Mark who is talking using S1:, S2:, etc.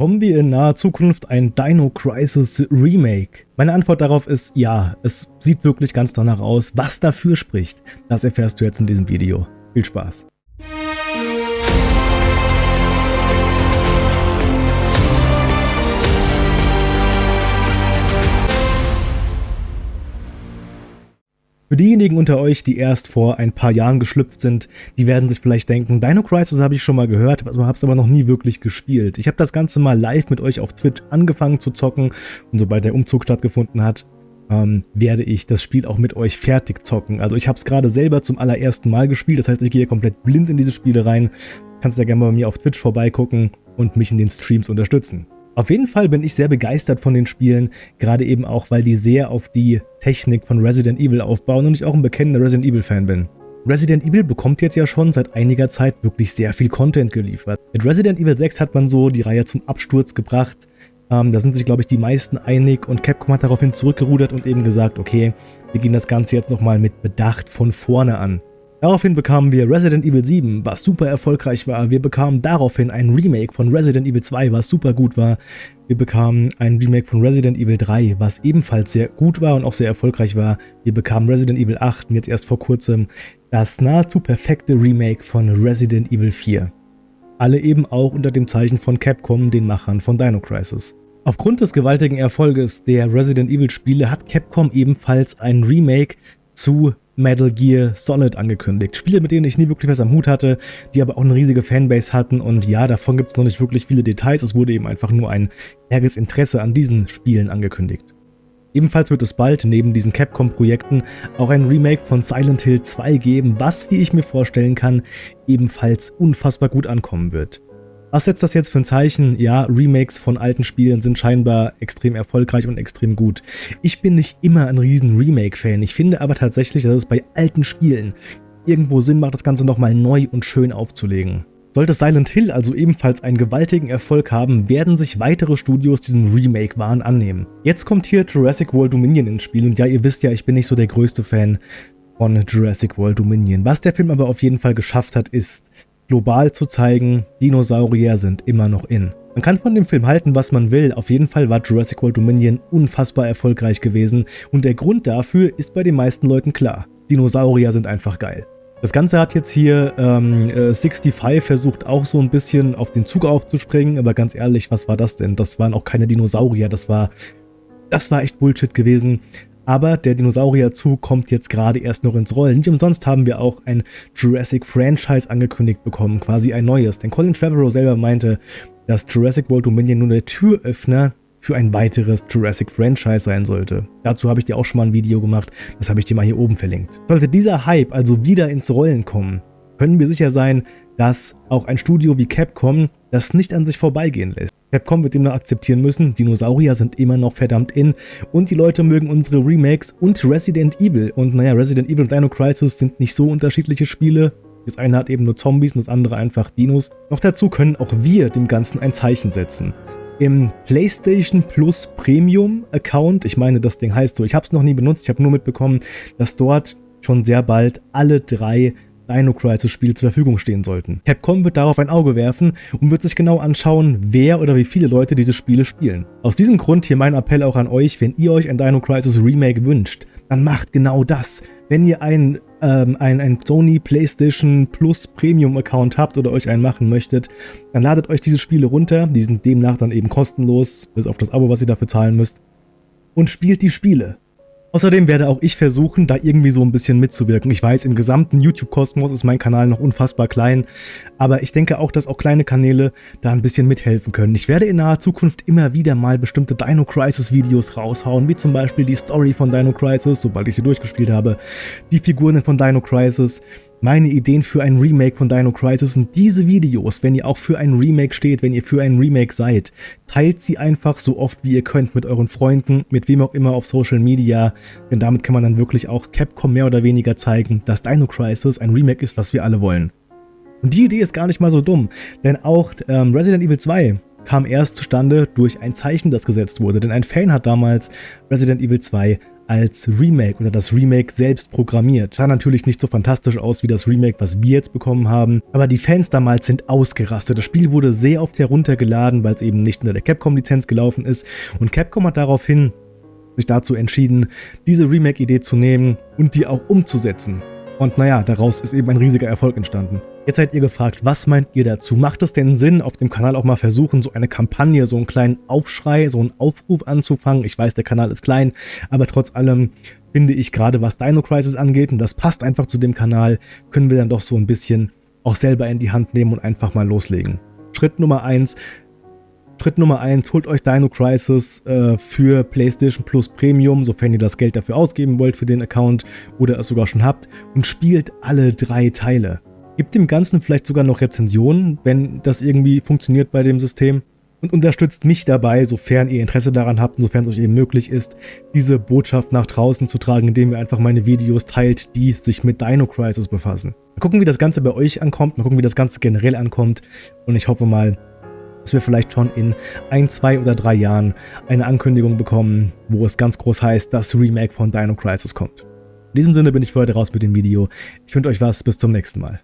S1: Bekommen wir in naher Zukunft ein Dino Crisis Remake? Meine Antwort darauf ist ja, es sieht wirklich ganz danach aus. Was dafür spricht, das erfährst du jetzt in diesem Video. Viel Spaß! Für diejenigen unter euch, die erst vor ein paar Jahren geschlüpft sind, die werden sich vielleicht denken, Dino Crisis habe ich schon mal gehört, habe es aber noch nie wirklich gespielt. Ich habe das Ganze mal live mit euch auf Twitch angefangen zu zocken und sobald der Umzug stattgefunden hat, ähm, werde ich das Spiel auch mit euch fertig zocken. Also ich habe es gerade selber zum allerersten Mal gespielt, das heißt, ich gehe komplett blind in diese Spiele rein. Kannst ja gerne bei mir auf Twitch vorbeigucken und mich in den Streams unterstützen. Auf jeden Fall bin ich sehr begeistert von den Spielen, gerade eben auch, weil die sehr auf die Technik von Resident Evil aufbauen und ich auch ein bekennender Resident Evil Fan bin. Resident Evil bekommt jetzt ja schon seit einiger Zeit wirklich sehr viel Content geliefert. Mit Resident Evil 6 hat man so die Reihe zum Absturz gebracht. Ähm, da sind sich, glaube ich, die meisten einig und Capcom hat daraufhin zurückgerudert und eben gesagt, okay, wir gehen das Ganze jetzt nochmal mit Bedacht von vorne an. Daraufhin bekamen wir Resident Evil 7, was super erfolgreich war. Wir bekamen daraufhin ein Remake von Resident Evil 2, was super gut war. Wir bekamen ein Remake von Resident Evil 3, was ebenfalls sehr gut war und auch sehr erfolgreich war. Wir bekamen Resident Evil 8 und jetzt erst vor kurzem das nahezu perfekte Remake von Resident Evil 4. Alle eben auch unter dem Zeichen von Capcom, den Machern von Dino Crisis. Aufgrund des gewaltigen Erfolges der Resident Evil Spiele hat Capcom ebenfalls ein Remake zu Metal Gear Solid angekündigt. Spiele, mit denen ich nie wirklich was am Hut hatte, die aber auch eine riesige Fanbase hatten und ja, davon gibt es noch nicht wirklich viele Details, es wurde eben einfach nur ein ärgeres Interesse an diesen Spielen angekündigt. Ebenfalls wird es bald neben diesen Capcom-Projekten auch ein Remake von Silent Hill 2 geben, was, wie ich mir vorstellen kann, ebenfalls unfassbar gut ankommen wird. Was setzt das jetzt für ein Zeichen? Ja, Remakes von alten Spielen sind scheinbar extrem erfolgreich und extrem gut. Ich bin nicht immer ein riesen Remake-Fan, ich finde aber tatsächlich, dass es bei alten Spielen irgendwo Sinn macht, das Ganze nochmal neu und schön aufzulegen. Sollte Silent Hill also ebenfalls einen gewaltigen Erfolg haben, werden sich weitere Studios diesem Remake-Wahn annehmen. Jetzt kommt hier Jurassic World Dominion ins Spiel und ja, ihr wisst ja, ich bin nicht so der größte Fan von Jurassic World Dominion. Was der Film aber auf jeden Fall geschafft hat, ist global zu zeigen, Dinosaurier sind immer noch in. Man kann von dem Film halten, was man will, auf jeden Fall war Jurassic World Dominion unfassbar erfolgreich gewesen und der Grund dafür ist bei den meisten Leuten klar. Dinosaurier sind einfach geil. Das Ganze hat jetzt hier ähm, 65 äh, versucht auch so ein bisschen auf den Zug aufzuspringen, aber ganz ehrlich, was war das denn? Das waren auch keine Dinosaurier, das war, das war echt Bullshit gewesen. Aber der Dinosaurierzug kommt jetzt gerade erst noch ins Rollen. Nicht umsonst haben wir auch ein Jurassic Franchise angekündigt bekommen, quasi ein neues. Denn Colin Trevorrow selber meinte, dass Jurassic World Dominion nur der Türöffner für ein weiteres Jurassic Franchise sein sollte. Dazu habe ich dir auch schon mal ein Video gemacht, das habe ich dir mal hier oben verlinkt. Sollte dieser Hype also wieder ins Rollen kommen, können wir sicher sein, dass auch ein Studio wie Capcom das nicht an sich vorbeigehen lässt. Capcom wird demnach akzeptieren müssen, Dinosaurier sind immer noch verdammt in und die Leute mögen unsere Remakes und Resident Evil. Und naja, Resident Evil und Dino Crisis sind nicht so unterschiedliche Spiele. Das eine hat eben nur Zombies und das andere einfach Dinos. Noch dazu können auch wir dem Ganzen ein Zeichen setzen. Im PlayStation Plus Premium Account, ich meine das Ding heißt so, ich habe es noch nie benutzt, ich habe nur mitbekommen, dass dort schon sehr bald alle drei Dino Crisis Spiele zur Verfügung stehen sollten. Capcom wird darauf ein Auge werfen und wird sich genau anschauen, wer oder wie viele Leute diese Spiele spielen. Aus diesem Grund hier mein Appell auch an euch, wenn ihr euch ein Dino Crisis Remake wünscht, dann macht genau das. Wenn ihr ein, ähm, ein, ein Sony PlayStation Plus Premium Account habt oder euch einen machen möchtet, dann ladet euch diese Spiele runter, die sind demnach dann eben kostenlos, bis auf das Abo, was ihr dafür zahlen müsst, und spielt die Spiele. Außerdem werde auch ich versuchen, da irgendwie so ein bisschen mitzuwirken. Ich weiß, im gesamten YouTube-Kosmos ist mein Kanal noch unfassbar klein, aber ich denke auch, dass auch kleine Kanäle da ein bisschen mithelfen können. Ich werde in naher Zukunft immer wieder mal bestimmte Dino Crisis Videos raushauen, wie zum Beispiel die Story von Dino Crisis, sobald ich sie durchgespielt habe, die Figuren von Dino Crisis, meine Ideen für ein Remake von Dino Crisis sind diese Videos, wenn ihr auch für ein Remake steht, wenn ihr für ein Remake seid. Teilt sie einfach so oft wie ihr könnt mit euren Freunden, mit wem auch immer auf Social Media, denn damit kann man dann wirklich auch Capcom mehr oder weniger zeigen, dass Dino Crisis ein Remake ist, was wir alle wollen. Und die Idee ist gar nicht mal so dumm, denn auch ähm, Resident Evil 2 kam erst zustande durch ein Zeichen, das gesetzt wurde, denn ein Fan hat damals Resident Evil 2 als Remake oder das Remake selbst programmiert. Sah natürlich nicht so fantastisch aus wie das Remake, was wir jetzt bekommen haben, aber die Fans damals sind ausgerastet. Das Spiel wurde sehr oft heruntergeladen, weil es eben nicht unter der Capcom-Lizenz gelaufen ist und Capcom hat daraufhin sich dazu entschieden, diese Remake-Idee zu nehmen und die auch umzusetzen. Und naja, daraus ist eben ein riesiger Erfolg entstanden. Jetzt seid ihr gefragt, was meint ihr dazu? Macht es denn Sinn, auf dem Kanal auch mal versuchen, so eine Kampagne, so einen kleinen Aufschrei, so einen Aufruf anzufangen? Ich weiß, der Kanal ist klein, aber trotz allem finde ich gerade, was Dino Crisis angeht, und das passt einfach zu dem Kanal, können wir dann doch so ein bisschen auch selber in die Hand nehmen und einfach mal loslegen. Schritt Nummer eins Schritt Nummer 1, holt euch Dino Crisis äh, für PlayStation Plus Premium, sofern ihr das Geld dafür ausgeben wollt für den Account oder es sogar schon habt und spielt alle drei Teile. Gebt dem Ganzen vielleicht sogar noch Rezensionen, wenn das irgendwie funktioniert bei dem System und unterstützt mich dabei, sofern ihr Interesse daran habt und sofern es euch eben möglich ist, diese Botschaft nach draußen zu tragen, indem ihr einfach meine Videos teilt, die sich mit Dino Crisis befassen. Mal gucken, wie das Ganze bei euch ankommt, mal gucken, wie das Ganze generell ankommt und ich hoffe mal, dass wir vielleicht schon in ein, zwei oder drei Jahren eine Ankündigung bekommen, wo es ganz groß heißt, dass Remake von Dino Crisis kommt. In diesem Sinne bin ich für heute raus mit dem Video. Ich wünsche euch was, bis zum nächsten Mal.